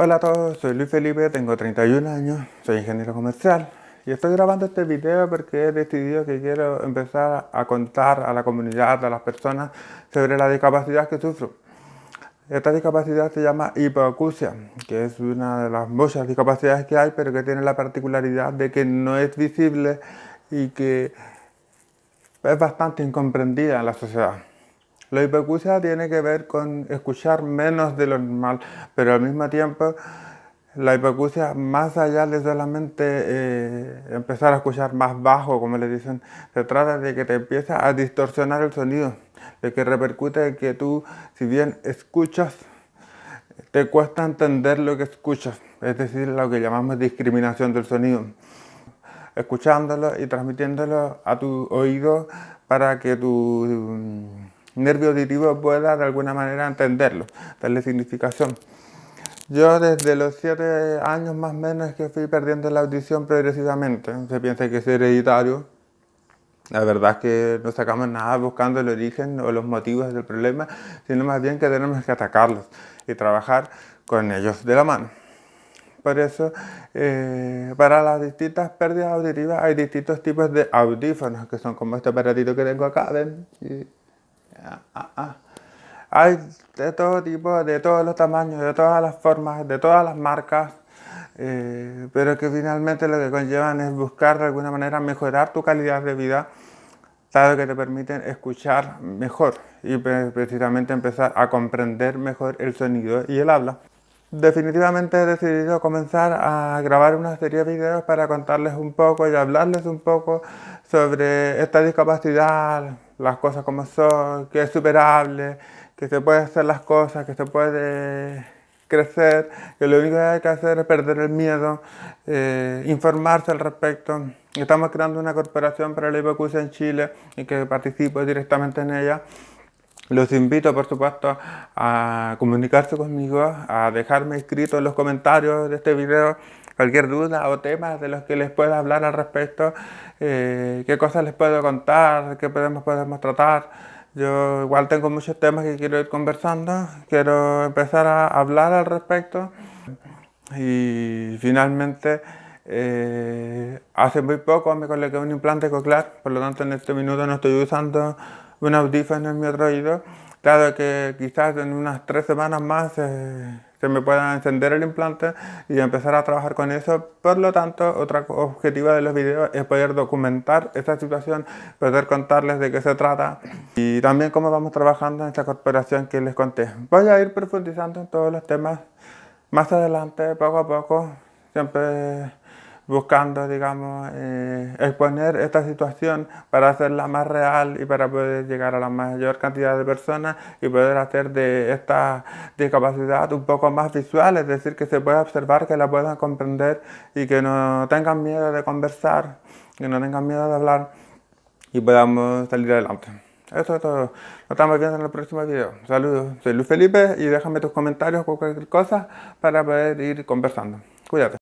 Hola a todos, soy Luis Felipe, tengo 31 años, soy ingeniero comercial y estoy grabando este video porque he decidido que quiero empezar a contar a la comunidad, a las personas sobre la discapacidad que sufro. Esta discapacidad se llama hipoacusia, que es una de las muchas discapacidades que hay, pero que tiene la particularidad de que no es visible y que es bastante incomprendida en la sociedad. La hipoacusia tiene que ver con escuchar menos de lo normal, pero al mismo tiempo la hipoacusia, más allá de solamente eh, empezar a escuchar más bajo, como le dicen, se trata de que te empieza a distorsionar el sonido, de que repercute en que tú, si bien escuchas, te cuesta entender lo que escuchas, es decir, lo que llamamos discriminación del sonido. Escuchándolo y transmitiéndolo a tu oído para que tu nervio auditivo pueda de alguna manera entenderlo, darle significación. Yo desde los 7 años más o menos que fui perdiendo la audición progresivamente. Se piensa que es hereditario. La verdad es que no sacamos nada buscando el origen o los motivos del problema, sino más bien que tenemos que atacarlos y trabajar con ellos de la mano. Por eso, eh, para las distintas pérdidas auditivas hay distintos tipos de audífonos, que son como este aparatito que tengo acá, ¿ven? Ah, ah, ah. Hay de todo tipo, de todos los tamaños, de todas las formas, de todas las marcas, eh, pero que finalmente lo que conllevan es buscar de alguna manera mejorar tu calidad de vida, dado que te permiten escuchar mejor y precisamente empezar a comprender mejor el sonido y el habla. Definitivamente he decidido comenzar a grabar una serie de videos para contarles un poco y hablarles un poco sobre esta discapacidad, las cosas como son, que es superable, que se puede hacer las cosas, que se puede crecer, que lo único que hay que hacer es perder el miedo, eh, informarse al respecto. Estamos creando una corporación para la hipoacusia en Chile y que participo directamente en ella. Los invito, por supuesto, a comunicarse conmigo, a dejarme escrito en los comentarios de este video cualquier duda o temas de los que les pueda hablar al respecto, eh, qué cosas les puedo contar, qué podemos, podemos tratar. Yo igual tengo muchos temas que quiero ir conversando, quiero empezar a hablar al respecto y finalmente eh, hace muy poco me coloqué un implante coclear, por lo tanto en este minuto no estoy usando un audífono en mi otro oído, dado que quizás en unas tres semanas más eh, se me pueda encender el implante y empezar a trabajar con eso. Por lo tanto, otro objetivo de los videos es poder documentar esta situación, poder contarles de qué se trata y también cómo vamos trabajando en esta corporación que les conté. Voy a ir profundizando en todos los temas más adelante, poco a poco, siempre buscando, digamos, eh, exponer esta situación para hacerla más real y para poder llegar a la mayor cantidad de personas y poder hacer de esta discapacidad un poco más visual, es decir, que se pueda observar, que la puedan comprender y que no tengan miedo de conversar, que no tengan miedo de hablar y podamos salir adelante. Eso es todo. Nos estamos viendo en el próximo video. Saludos, soy Luis Felipe y déjame tus comentarios o cualquier cosa para poder ir conversando. Cuídate.